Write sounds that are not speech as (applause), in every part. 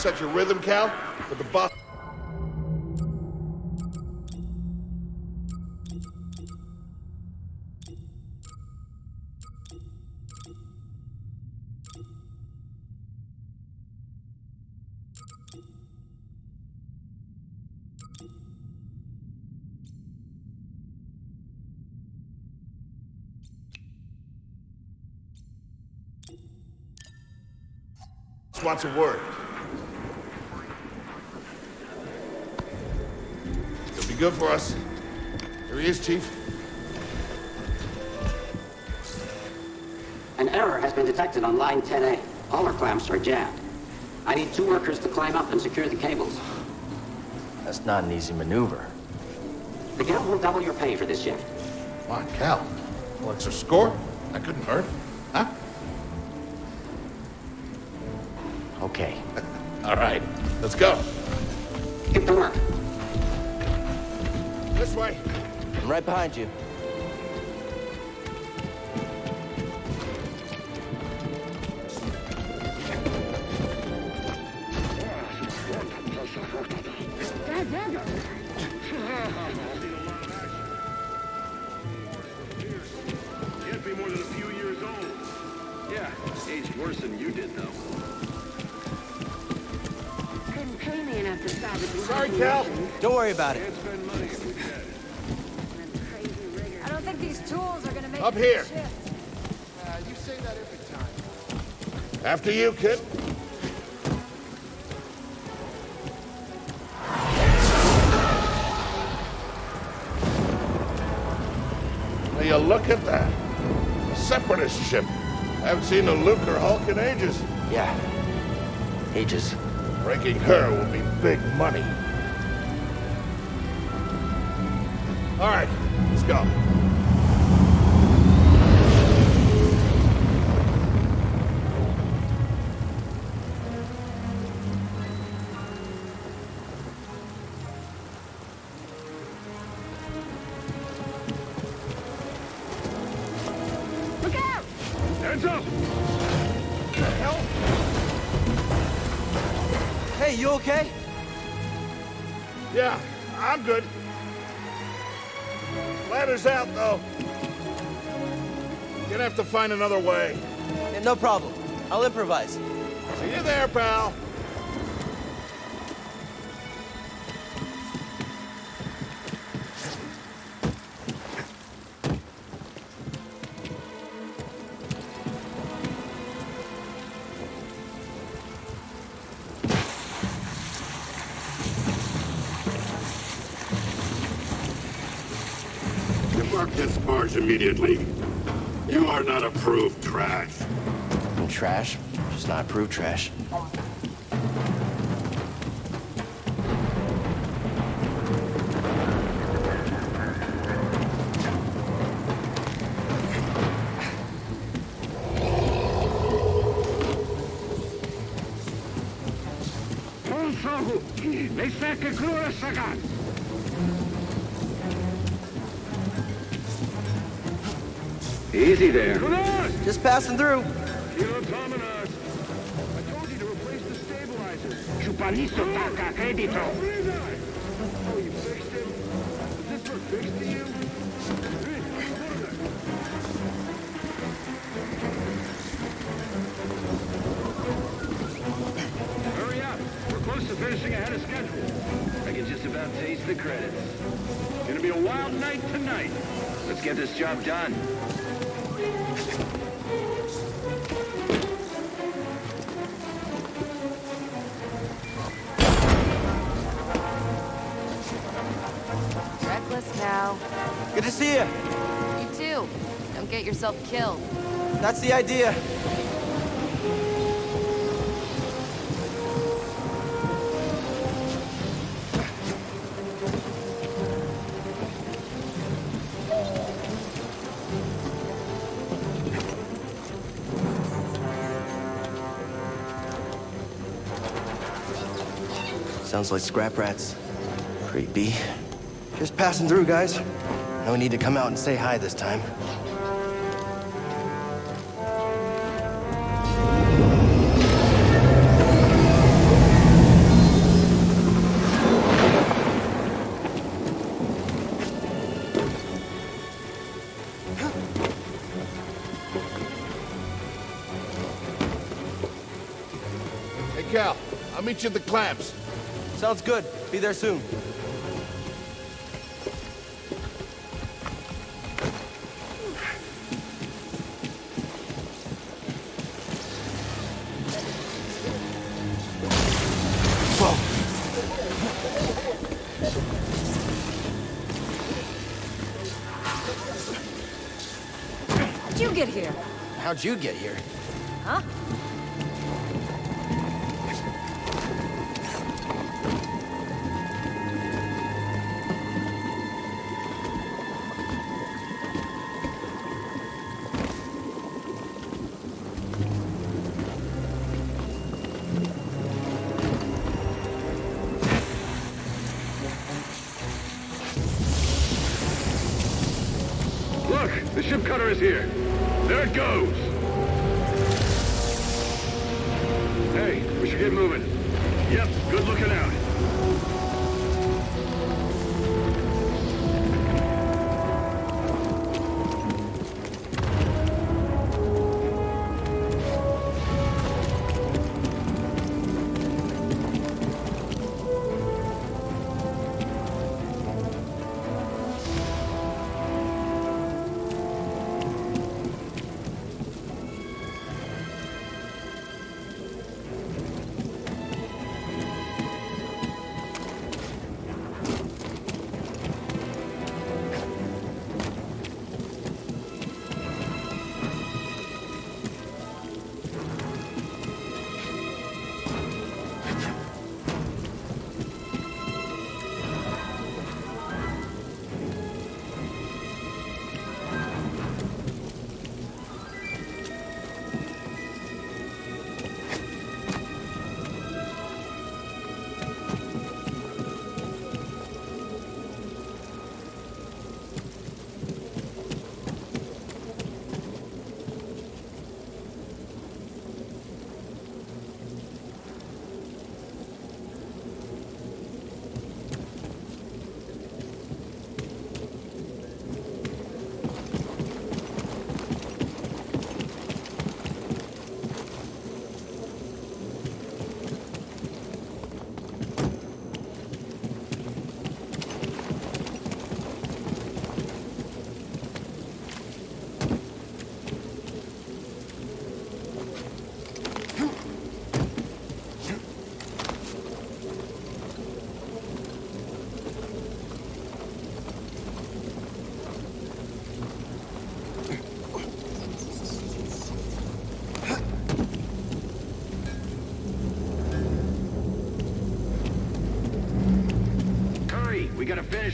upset your rhythm, Cal, but the boss... wants a word. Good for us. Here he is, Chief. An error has been detected on line 10A. All our clamps are jammed. I need two workers to climb up and secure the cables. That's not an easy maneuver. The guild will double your pay for this shift. Come on, Cal. What's our score? That couldn't hurt. Huh? Okay. (laughs) All right, let's go. Get to work. This way. I'm right behind you. Sorry, Cal. Don't worry about than these tools are gonna make Up here. shift. Uh, you say that every time. After you, kid. Now you look at that. A separatist ship. I haven't seen a Lucrehulk in ages. Yeah. Ages. Breaking her will be big money. All right, let's go. Find another way. Yeah, no problem. I'll improvise. See you there, pal. Debark this barge immediately. Not approved trash. I'm trash. Just not approved trash. Passing through. Kilo Tominos. I told you to replace the stabilizers. Chupanito taca crédito. Oh, you fixed him? Is this for fixed to you? Hey, what is that? Hurry up. We're close to finishing ahead of schedule. I can just about taste the credits. It's gonna be a wild night tonight. Let's get this job done. Good to see you. You too. Don't get yourself killed. That's the idea. Sounds like scrap rats. Creepy. Just passing through, guys. No need to come out and say hi this time. Hey, Cal, I'll meet you at the clamps. Sounds good. Be there soon. did you get here?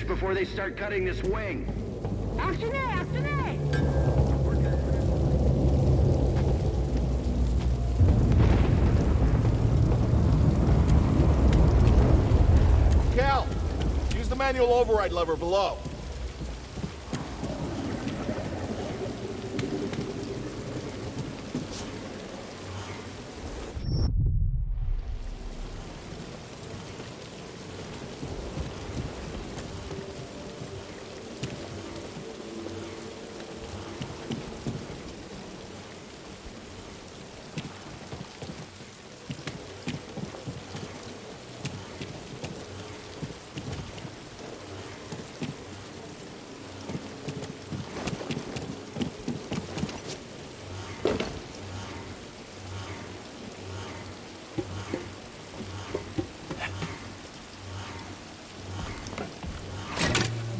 before they start cutting this wing. Cal, use the manual override lever below.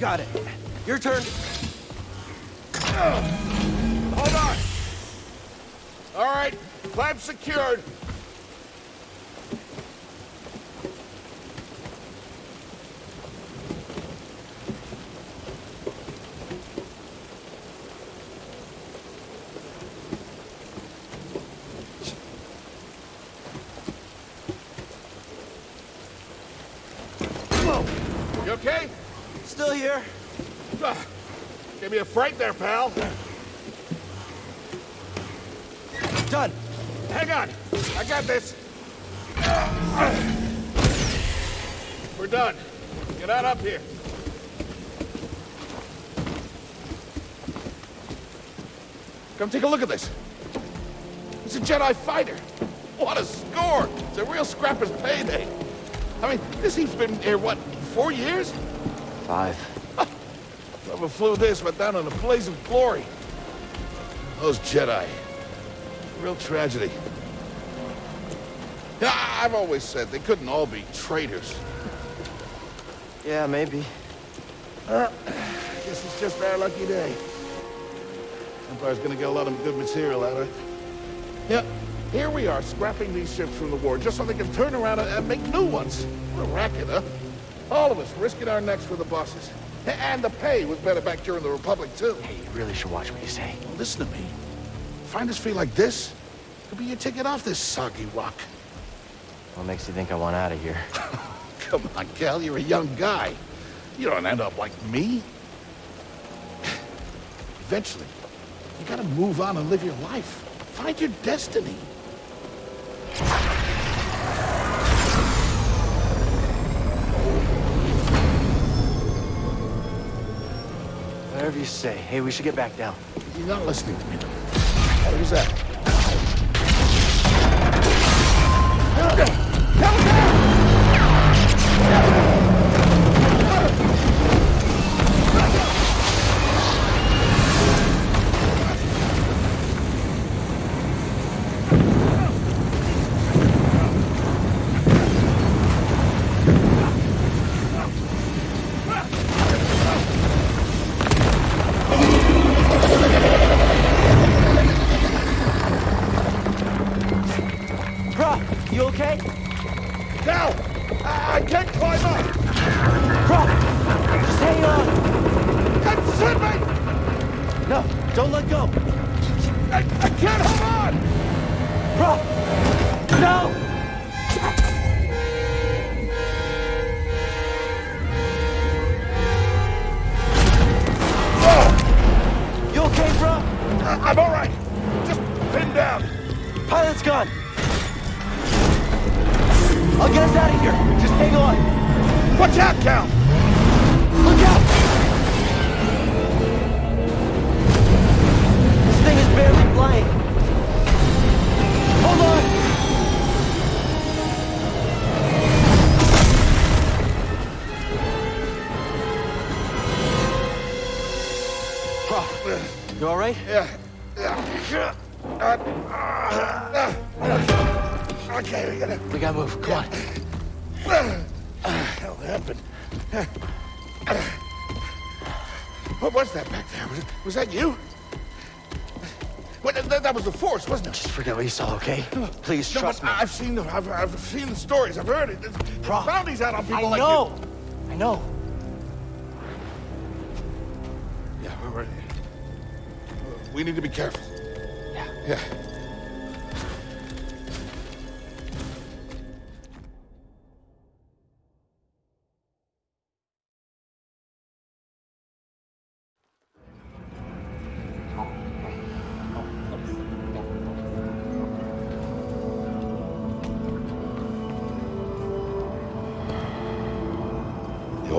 Got it. Your turn. Hold on. All right, clamp secured. Come take a look at this. It's a Jedi fighter. What a score! It's a real scrapper's payday. I mean, this he's been here, what, four years? Five. (laughs) Never flew this, but down in a blaze of glory. Those Jedi. Real tragedy. Yeah, I've always said they couldn't all be traitors. Yeah, maybe. Uh, guess it's just our lucky day. Empire's gonna get a lot of good material out of it. Yeah, here we are, scrapping these ships from the war, just so they can turn around and, and make new ones. What a racket, huh? All of us risking our necks for the bosses. And the pay was better back during the Republic, too. Hey, you really should watch what you say. Listen to me. Find us free like this, could be your ticket off this soggy rock. What makes you think I want out of here? (laughs) (laughs) Come on, Cal, you're a young guy. You don't end up like me. (sighs) Eventually, you gotta move on and live your life. Find your destiny. Whatever you say. Hey, we should get back down. You're not listening to me. What was that? Bro, Just forget what you saw, okay? Please No, trust me. I've seen the I've, I've seen the stories. I've heard it. There's bounties out on people I like know. I know. Yeah, we're, we're, uh, we need to be careful. Yeah. Yeah.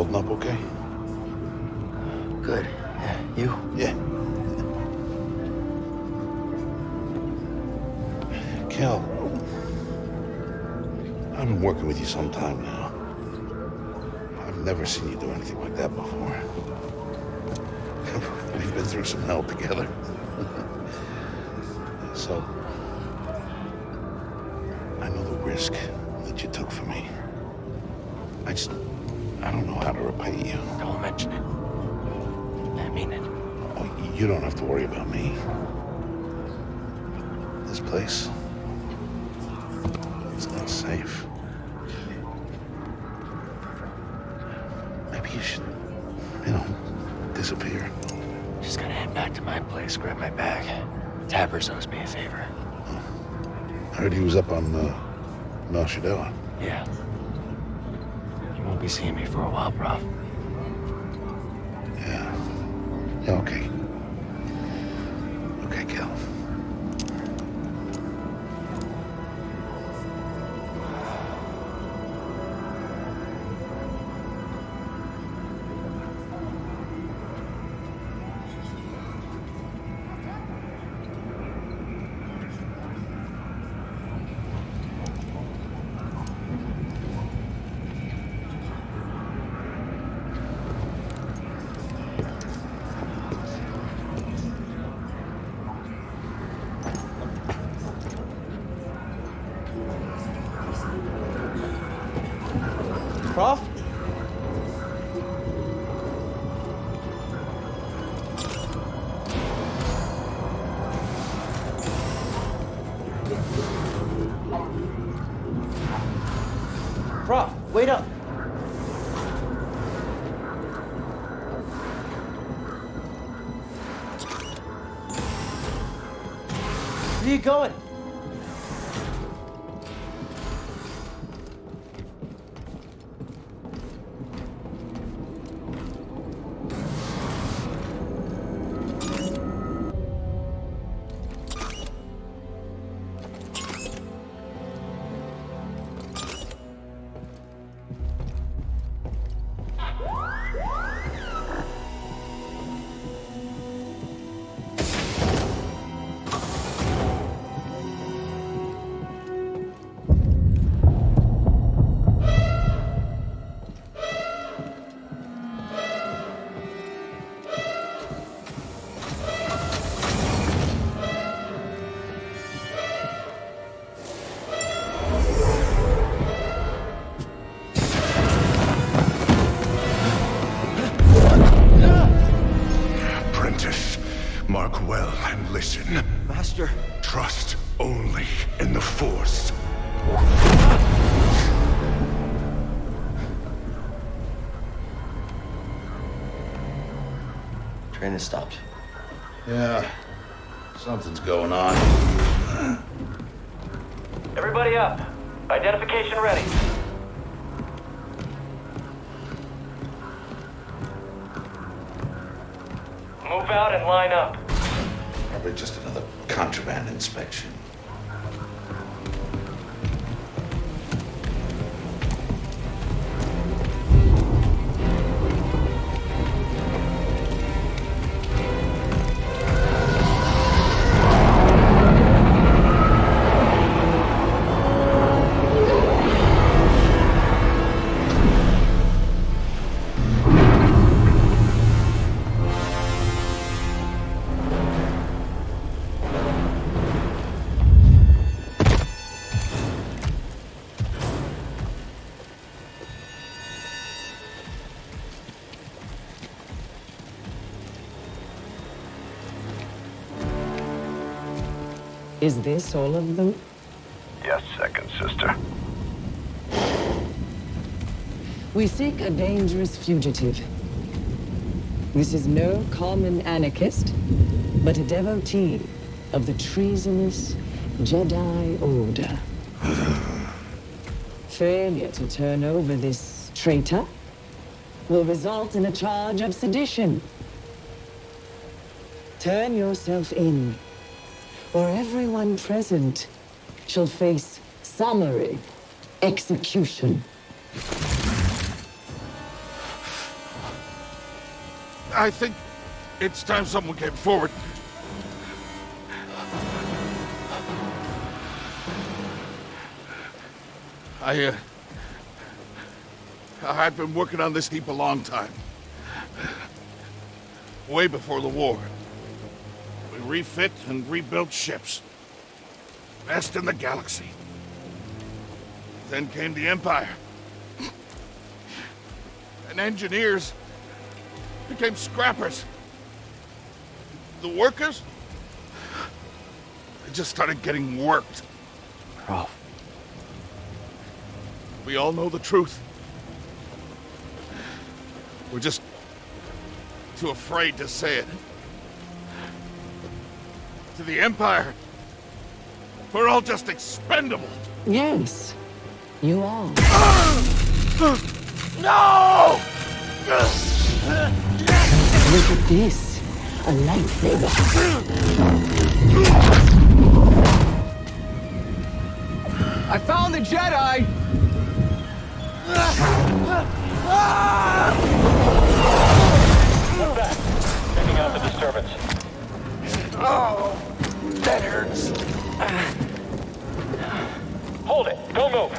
Holding up okay? Good. Yeah, you? Yeah. Cal, I've been working with you some time now. I've never seen you do anything like that before. (laughs) We've been through some hell together. (laughs) so, I know the risk that you took for me. I just, I don't know how to repay you. Don't mention it. I mean it. Oh, you don't have to worry about me. This place, it's not safe. Maybe you should, you know, disappear. Just gotta head back to my place, grab my bag. Tappers owes me a favor. I heard he was up on uh, Mel Yeah. You seeing me for a while, bro. Going on. Everybody up. Identification ready. Is this all of them? Yes, second sister. We seek a dangerous fugitive. This is no common anarchist, but a devotee of the treasonous Jedi Order. (sighs) Failure to turn over this traitor will result in a charge of sedition. Turn yourself in, or everyone present shall face summary execution. I think it's time someone came forward. I, uh... I've been working on this heap a long time. Way before the war. Refit and rebuilt ships. Best in the galaxy. Then came the Empire. And engineers became scrappers. The workers? They just started getting worked. Prauf. We all know the truth. We're just too afraid to say it. To the Empire, we're all just expendable. Yes, you are. No! Look at this. A lightsaber. I found the Jedi! Move back. Checking out the disturbance. Oh, that hurts. Hold it. Don't move.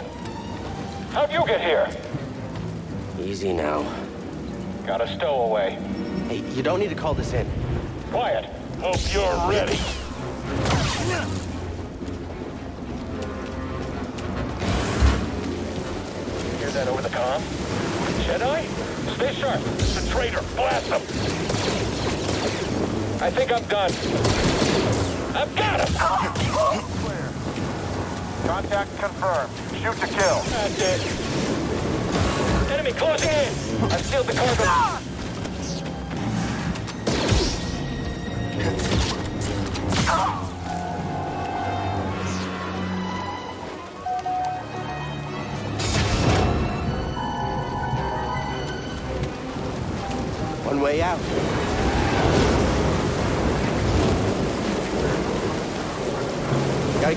How'd you get here? Easy now. Got a stowaway. Hey, you don't need to call this in. Quiet. Hope you're ready. Hear that over the comm? Jedi? Stay sharp. It's a traitor. Blast him. I think I'm done. I've got him! Contact confirmed. Shoot to kill. That's it. Enemy closing in. I've sealed the cargo.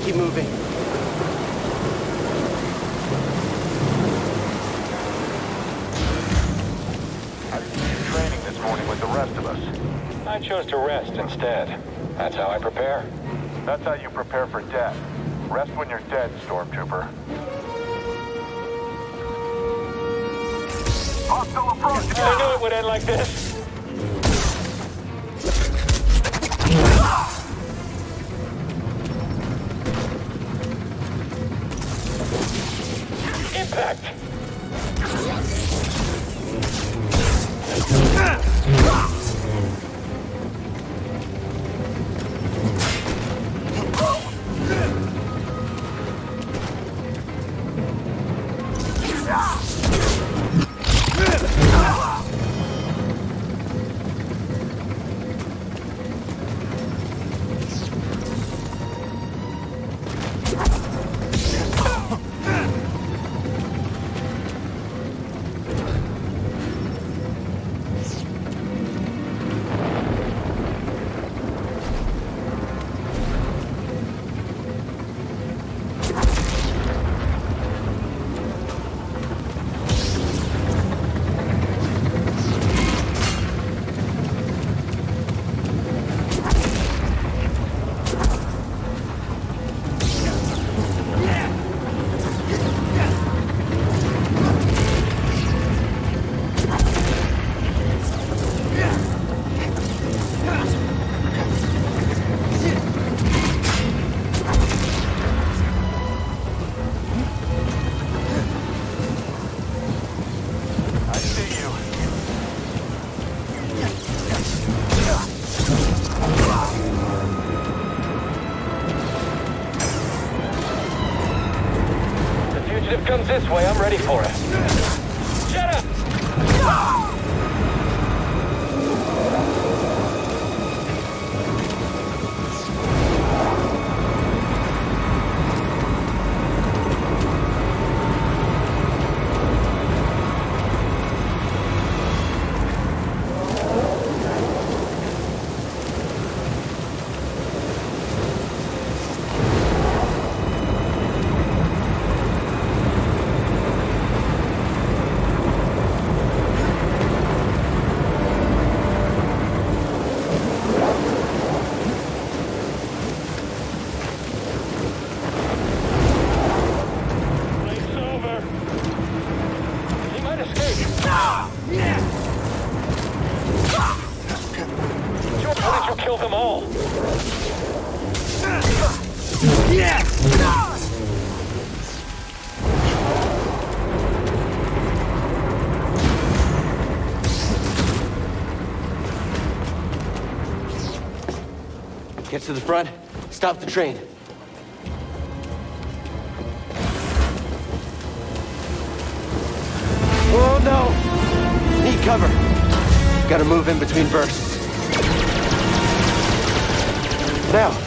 Keep moving. How did you do training this morning with the rest of us? I chose to rest instead. That's how I prepare. That's how you prepare for death. Rest when you're dead, Stormtrooper. Hostile approach! I knew it would end like this. Ah! Get to the front. Stop the train. Oh no! Need cover. Gotta move in between bursts. Now.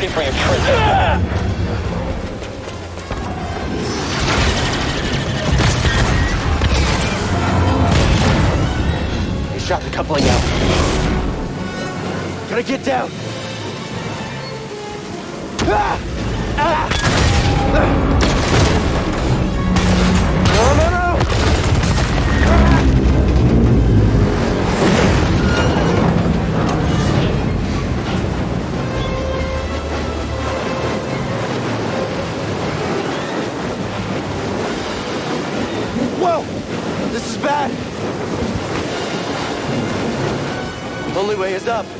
Ready for you, Trent. He shot the coupling out. Gotta get down. Ah! Ah! No, bad! Only way is up.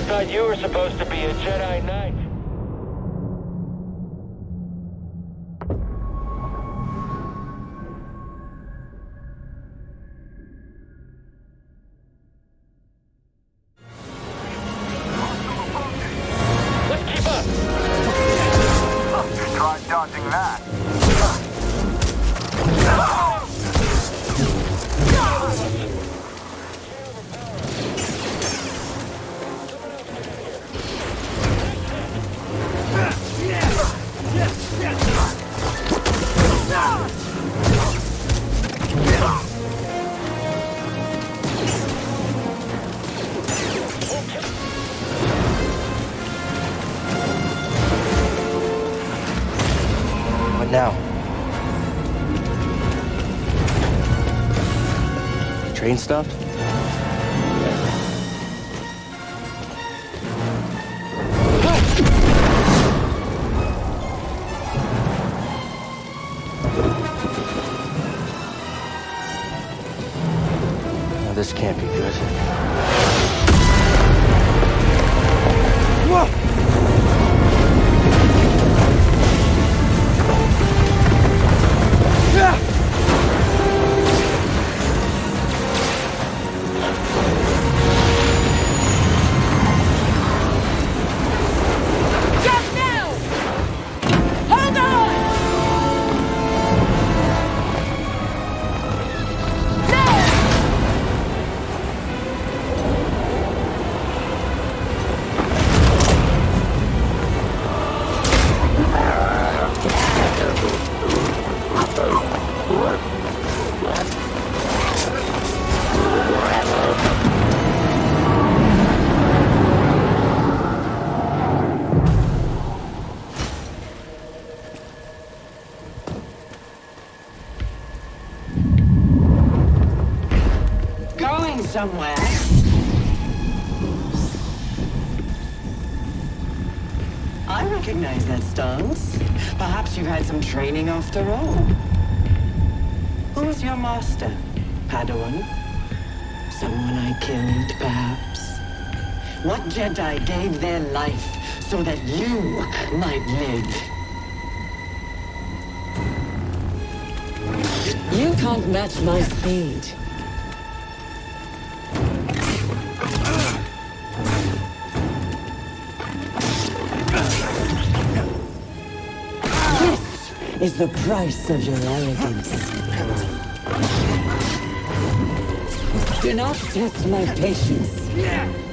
I thought you were supposed to be a Jedi Knight. Train somewhere? I recognize that stance. Perhaps you've had some training after all. Who was your master? Padawan? Someone I killed, perhaps? What Jedi gave their life so that you might live? You can't match my speed. Is the price of your arrogance. Do not test my patience.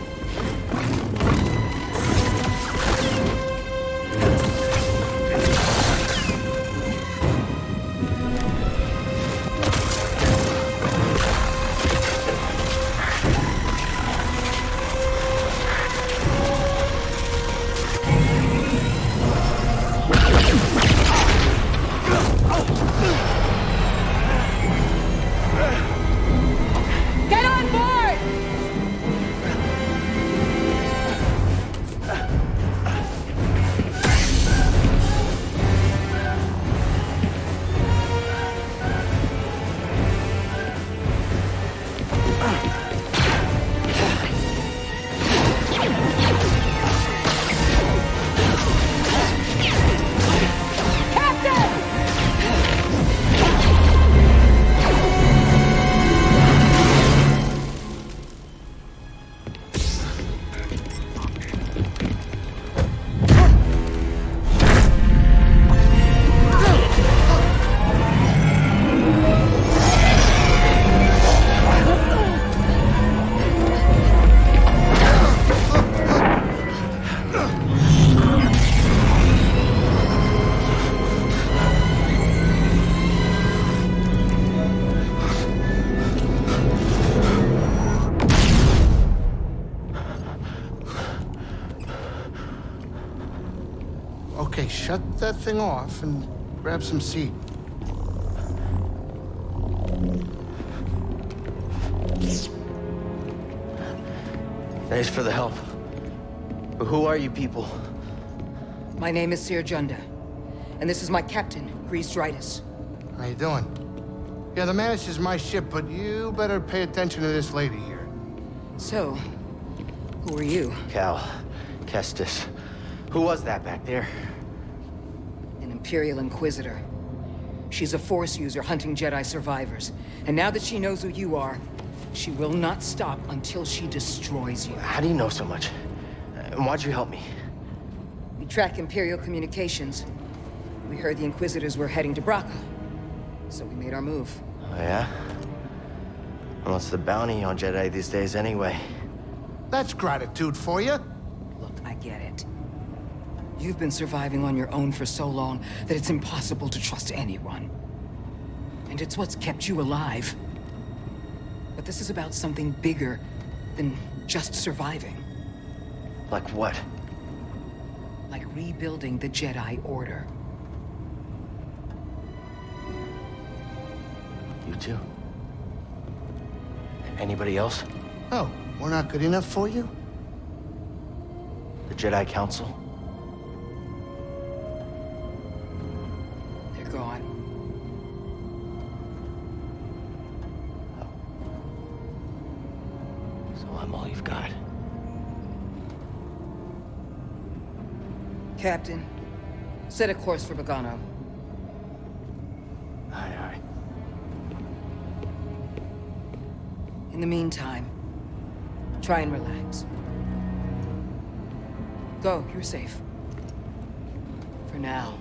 Shut that thing off and grab some seat. Thanks for the help. But who are you people? My name is Cere Junda, and this is my captain, Greez Dritus. How you doing? Yeah, the Mantis is my ship, but you better pay attention to this lady here. So, who are you? Cal. Kestis. Who was that back there? An Imperial Inquisitor. She's a Force user hunting Jedi survivors. And now that she knows who you are, she will not stop until she destroys you. How do you know so much? And why'd you help me? We track Imperial communications. We heard the Inquisitors were heading to Bracca. So we made our move. Oh, yeah? And what's the bounty on Jedi these days anyway? That's gratitude for you. Look, I get it. You've been surviving on your own for so long that it's impossible to trust anyone. And it's what's kept you alive. But this is about something bigger than just surviving. Like what? Like rebuilding the Jedi Order. You too? Anybody else? Oh, we're not good enough for you? The Jedi Council? Gone. So I'm all you've got. Captain, set a course for Bogano. Aye, aye. In the meantime, try and relax. Go, you're safe. For now.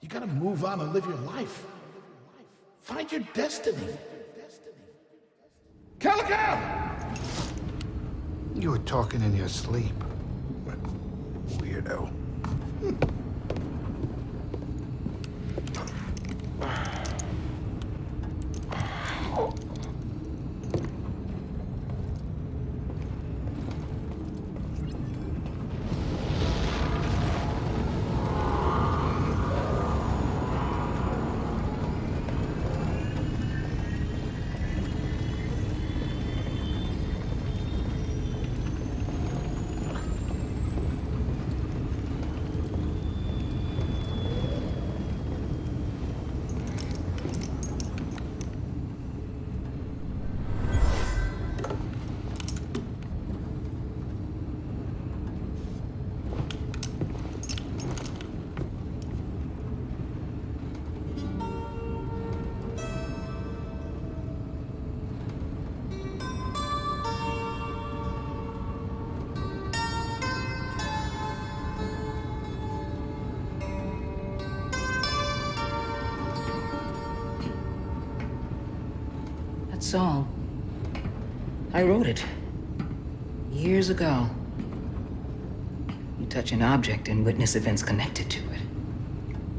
You on and live your life. Find your destiny. Calico! You were talking in your sleep. Weirdo. Hmm. Song. I wrote it. Years ago. You touch an object and witness events connected to it.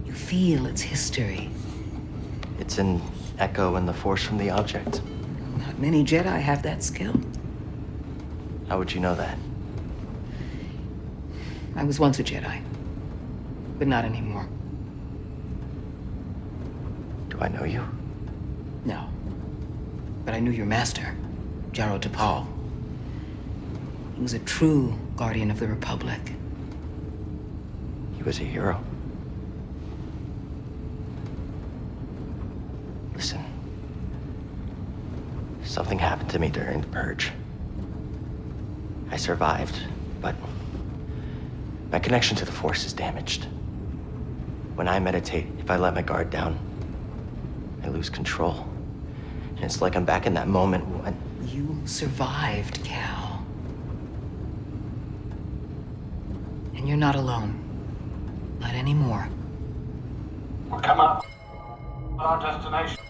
You feel its history. It's an echo in the force from the object. Not many Jedi have that skill. How would you know that? I was once a Jedi. But not anymore. Do I know you? But I knew your master, Jaro Tapal. He was a true guardian of the Republic. He was a hero. Listen. Something happened to me during the purge. I survived, but my connection to the Force is damaged. When I meditate, if I let my guard down, I lose control. And it's like I'm back in that moment when... You survived, Cal. And you're not alone. Not anymore. We're coming up our destination.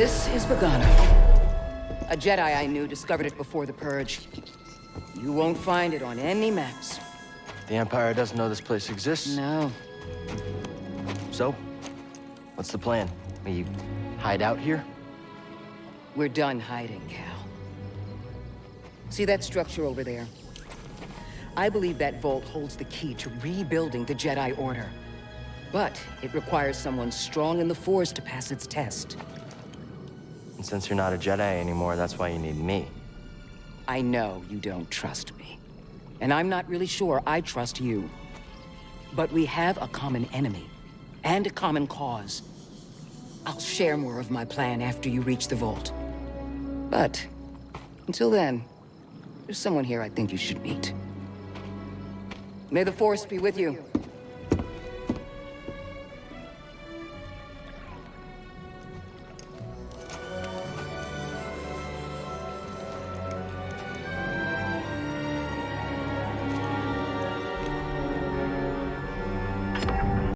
Is Bogano. A Jedi I knew discovered it before the Purge. You won't find it on any maps. The Empire doesn't know this place exists? No. So? What's the plan? We hide out here? We're done hiding, Cal. See that structure over there? I believe that vault holds the key to rebuilding the Jedi Order. But it requires someone strong in the Force to pass its test. And since you're not a Jedi anymore, that's why you need me. I know you don't trust me. And I'm not really sure I trust you. But we have a common enemy. And a common cause. I'll share more of my plan after you reach the vault. But, until then, there's someone here I think you should meet. May the Force be with you.